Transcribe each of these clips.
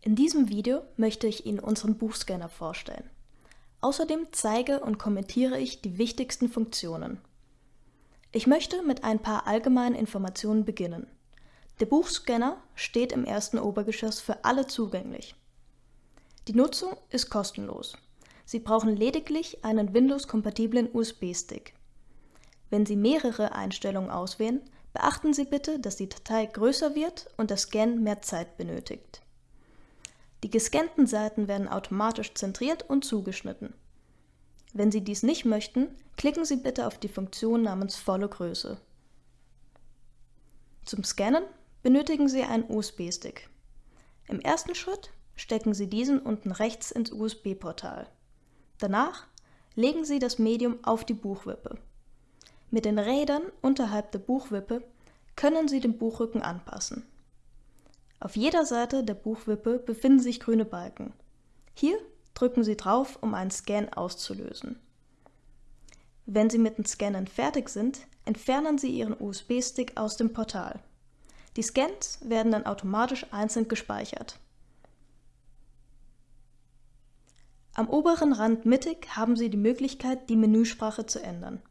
In diesem Video möchte ich Ihnen unseren Buchscanner vorstellen. Außerdem zeige und kommentiere ich die wichtigsten Funktionen. Ich möchte mit ein paar allgemeinen Informationen beginnen. Der Buchscanner steht im ersten Obergeschoss für alle zugänglich. Die Nutzung ist kostenlos. Sie brauchen lediglich einen Windows-kompatiblen USB-Stick. Wenn Sie mehrere Einstellungen auswählen, beachten Sie bitte, dass die Datei größer wird und der Scan mehr Zeit benötigt. Die gescannten Seiten werden automatisch zentriert und zugeschnitten. Wenn Sie dies nicht möchten, klicken Sie bitte auf die Funktion namens Volle Größe. Zum Scannen benötigen Sie einen USB-Stick. Im ersten Schritt stecken Sie diesen unten rechts ins USB-Portal. Danach legen Sie das Medium auf die Buchwippe. Mit den Rädern unterhalb der Buchwippe können Sie den Buchrücken anpassen. Auf jeder Seite der Buchwippe befinden sich grüne Balken. Hier drücken Sie drauf, um einen Scan auszulösen. Wenn Sie mit dem Scannen fertig sind, entfernen Sie Ihren USB-Stick aus dem Portal. Die Scans werden dann automatisch einzeln gespeichert. Am oberen Rand mittig haben Sie die Möglichkeit, die Menüsprache zu ändern.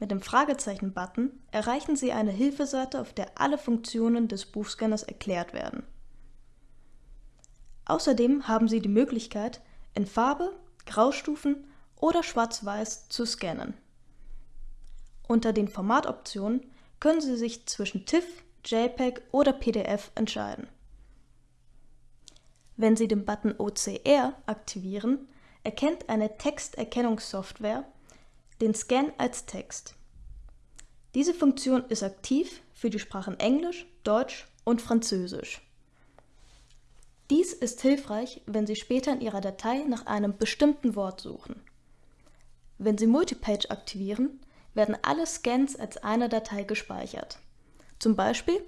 Mit dem Fragezeichen-Button erreichen Sie eine Hilfeseite, auf der alle Funktionen des Buchscanners erklärt werden. Außerdem haben Sie die Möglichkeit, in Farbe, Graustufen oder Schwarz-Weiß zu scannen. Unter den Formatoptionen können Sie sich zwischen TIFF, JPEG oder PDF entscheiden. Wenn Sie den Button OCR aktivieren, erkennt eine Texterkennungssoftware den Scan als Text. Diese Funktion ist aktiv für die Sprachen Englisch, Deutsch und Französisch. Dies ist hilfreich, wenn Sie später in Ihrer Datei nach einem bestimmten Wort suchen. Wenn Sie Multipage aktivieren, werden alle Scans als eine Datei gespeichert. Zum Beispiel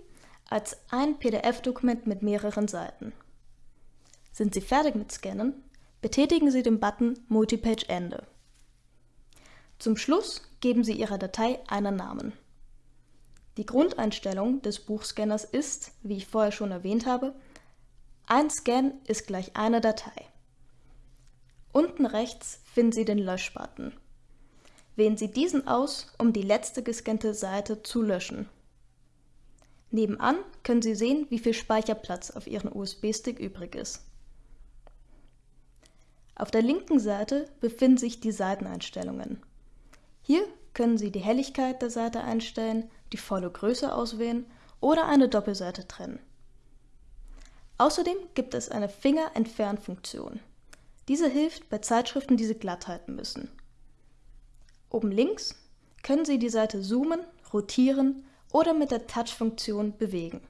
als ein PDF-Dokument mit mehreren Seiten. Sind Sie fertig mit Scannen, betätigen Sie den Button Multipage Ende. Zum Schluss geben Sie Ihrer Datei einen Namen. Die Grundeinstellung des Buchscanners ist, wie ich vorher schon erwähnt habe, ein Scan ist gleich eine Datei. Unten rechts finden Sie den Löschbutton. Wählen Sie diesen aus, um die letzte gescannte Seite zu löschen. Nebenan können Sie sehen, wie viel Speicherplatz auf Ihrem USB-Stick übrig ist. Auf der linken Seite befinden sich die Seiteneinstellungen. Hier können Sie die Helligkeit der Seite einstellen, die volle Größe auswählen oder eine Doppelseite trennen. Außerdem gibt es eine Finger-Entfernfunktion. Diese hilft bei Zeitschriften, die Sie glatt halten müssen. Oben links können Sie die Seite zoomen, rotieren oder mit der Touch-Funktion bewegen.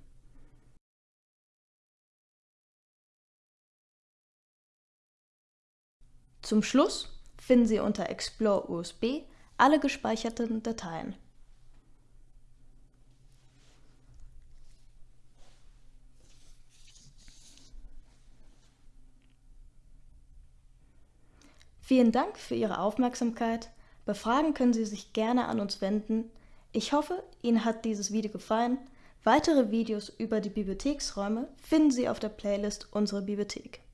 Zum Schluss finden Sie unter Explore USB alle gespeicherten Dateien. Vielen Dank für Ihre Aufmerksamkeit. Bei Fragen können Sie sich gerne an uns wenden. Ich hoffe, Ihnen hat dieses Video gefallen. Weitere Videos über die Bibliotheksräume finden Sie auf der Playlist Unsere Bibliothek.